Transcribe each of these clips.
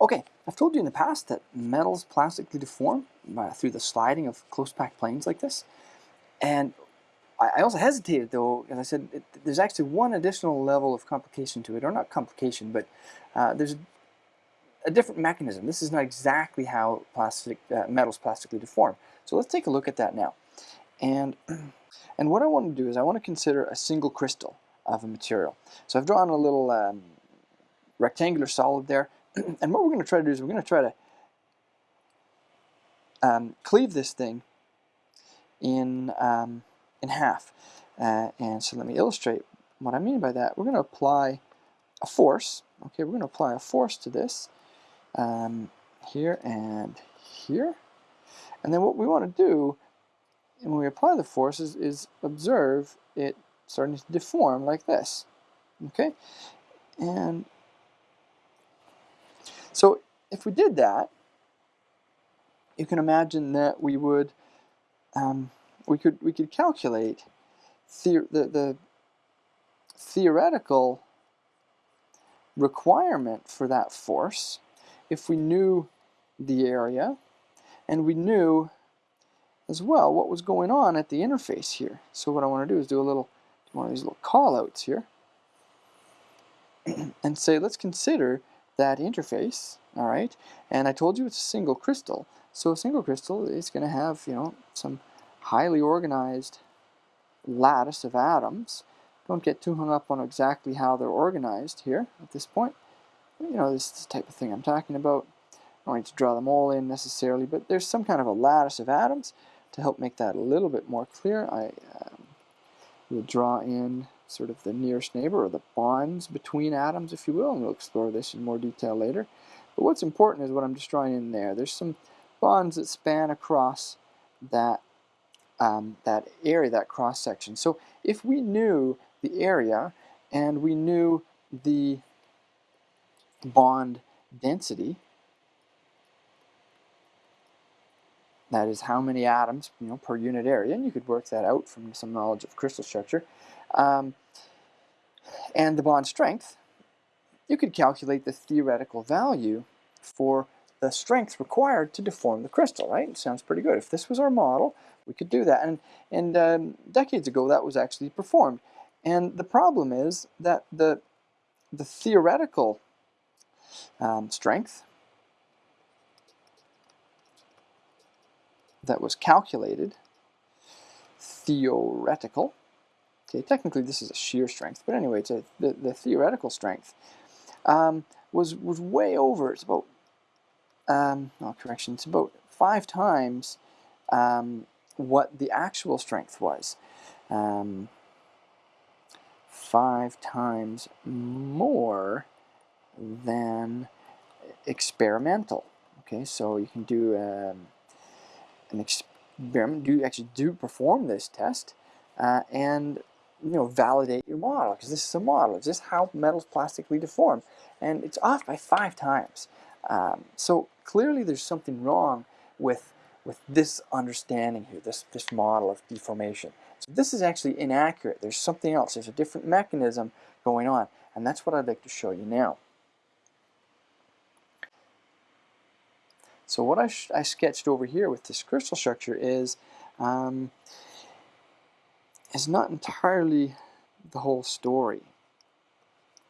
Okay, I've told you in the past that metals plastically deform uh, through the sliding of close packed planes like this. And I, I also hesitated though, as I said, it, there's actually one additional level of complication to it, or not complication, but uh, there's a, a, different mechanism. This is not exactly how plastic uh, metals plastically deform. So let's take a look at that now. And, and what I want to do is I want to consider a single crystal of a material. So I've drawn a little um, rectangular solid there and what we're going to try to do is we're going to try to um, cleave this thing in, um, in half. Uh, and so let me illustrate what I mean by that. We're going to apply a force. Okay, we're going to apply a force to this um, here and here. And then what we want to do when we apply the force is, is observe it starting to deform like this. Okay, and so if we did that, you can imagine that we would um, we could we could calculate the, the, the theoretical requirement for that force if we knew the area and we knew as well what was going on at the interface here. So what I want to do is do a little one of these little callouts here and say let's consider that interface, all right? And I told you it's a single crystal. So a single crystal is going to have, you know, some highly organized lattice of atoms. Don't get too hung up on exactly how they're organized here at this point. You know, this, this type of thing I'm talking about. I don't need to draw them all in necessarily, but there's some kind of a lattice of atoms. To help make that a little bit more clear, I um, will draw in sort of the nearest neighbor or the bonds between atoms, if you will, and we'll explore this in more detail later. But what's important is what I'm just drawing in there. There's some bonds that span across that um, that area, that cross section. So if we knew the area and we knew the bond density, that is how many atoms you know, per unit area, and you could work that out from some knowledge of crystal structure, um, and the bond strength, you could calculate the theoretical value for the strength required to deform the crystal, right? Sounds pretty good. If this was our model, we could do that. And, and um, decades ago, that was actually performed. And the problem is that the, the theoretical um, strength that was calculated, theoretical, Okay, technically this is a shear strength, but anyway, it's a, the, the theoretical strength um, was, was way over. It's about, um, no correction, it's about five times um, what the actual strength was. Um, five times more than experimental. Okay, so you can do um, an experiment, do actually do perform this test, uh, and you know, validate your model because this is a model. Is this how metals plastically deform? And it's off by five times. Um, so clearly there's something wrong with, with this understanding here, this, this model of deformation. So this is actually inaccurate. There's something else. There's a different mechanism going on. And that's what I'd like to show you now. So what I, I sketched over here with this crystal structure is um, is not entirely the whole story.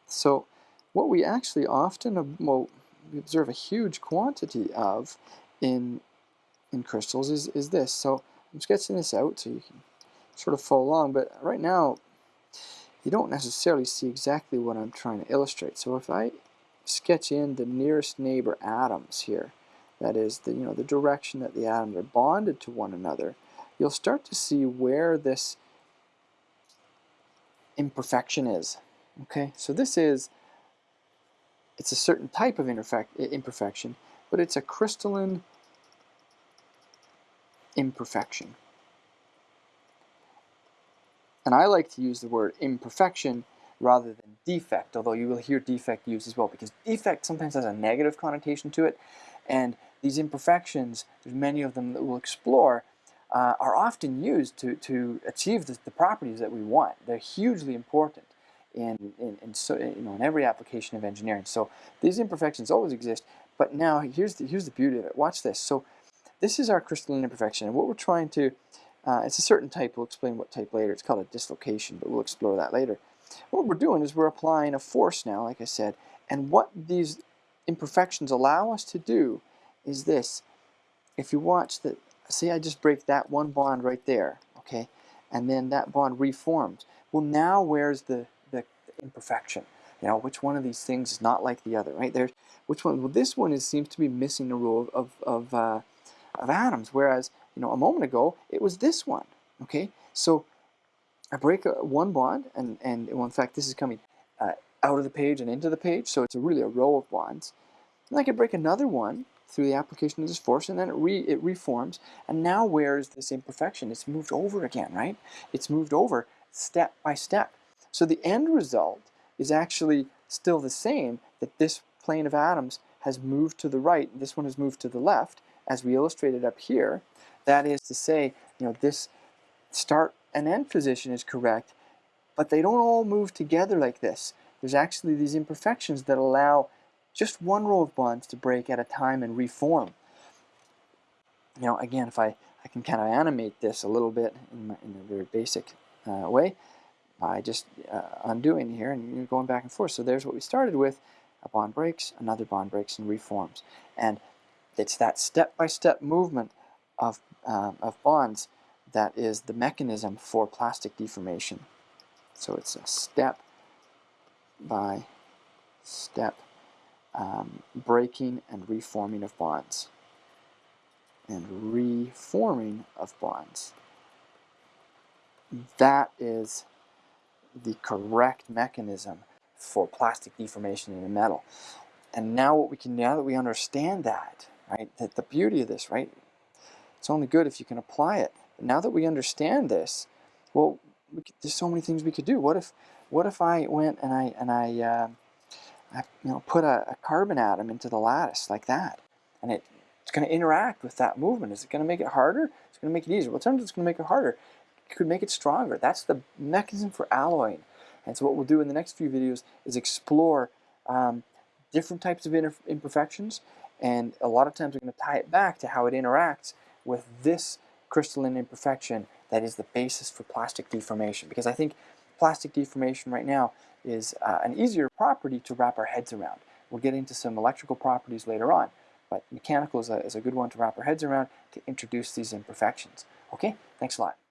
So what we actually often well, we observe a huge quantity of in in crystals is, is this. So I'm sketching this out so you can sort of follow along, but right now you don't necessarily see exactly what I'm trying to illustrate. So if I sketch in the nearest neighbor atoms here, that is the you know the direction that the atoms are bonded to one another, you'll start to see where this imperfection is. Okay, so this is, it's a certain type of imperfection, but it's a crystalline imperfection. And I like to use the word imperfection rather than defect, although you will hear defect used as well, because defect sometimes has a negative connotation to it, and these imperfections, there's many of them that we'll explore, uh, are often used to, to achieve the, the, properties that we want. They're hugely important in, in, in, so, you know, in every application of engineering. So these imperfections always exist, But now here's the, here's the beauty of it. Watch this. So this is our crystalline imperfection. And what we're trying to, uh, it's a certain type. We'll explain what type later. It's called a dislocation, but we'll explore that later. What we're doing is we're applying a force now, like I said. And what these imperfections allow us to do is this. If you watch the, see I just break that one bond right there, okay? And then that bond reforms. Well, now where's the, the, imperfection? You know, which one of these things is not like the other, right? There's, which one? Well, this one is, seems to be missing the rule of, of, uh, of atoms, whereas, you know, a moment ago, it was this one, okay? So I break a, one bond, and, and well, in fact, this is coming uh, out of the page and into the page, so it's a really a row of bonds. And I can break another one through the application of this force, and then it, re, it reforms. And now where's this imperfection? It's moved over again, right? It's moved over step by step. So the end result is actually still the same, that this plane of atoms has moved to the right, this one has moved to the left, as we illustrated up here. That is to say, you know, this start and end position is correct, but they don't all move together like this. There's actually these imperfections that allow just one row of bonds to break at a time and reform. You know, again, if I, I can kind of animate this a little bit in, my, in a very basic uh, way by just uh, undoing here and going back and forth. So there's what we started with. A bond breaks, another bond breaks and reforms. And it's that step-by-step -step movement of, uh, of bonds that is the mechanism for plastic deformation. So it's a step by step um, breaking and reforming of bonds. And reforming of bonds. That is the correct mechanism for plastic deformation in a metal. And now what we can, now that we understand that, right, that the beauty of this, right, it's only good if you can apply it. But now that we understand this, well, we could, there's so many things we could do. What if, what if I went and I, and I, uh, I you know, put a, a, carbon atom into the lattice like that, and it, it's going to interact with that movement. Is it going to make it harder? It's going to make it easier. Well, sometimes it's going to make it harder. It could make it stronger. That's the mechanism for alloying. And so what we'll do in the next few videos is explore um, different types of imperfections, and a lot of times we're going to tie it back to how it interacts with this crystalline imperfection that is the basis for plastic deformation. Because I think plastic deformation right now is uh, an easier property to wrap our heads around. We'll get into some electrical properties later on, but mechanical is a, is a good one to wrap our heads around to introduce these imperfections. Okay, thanks a lot.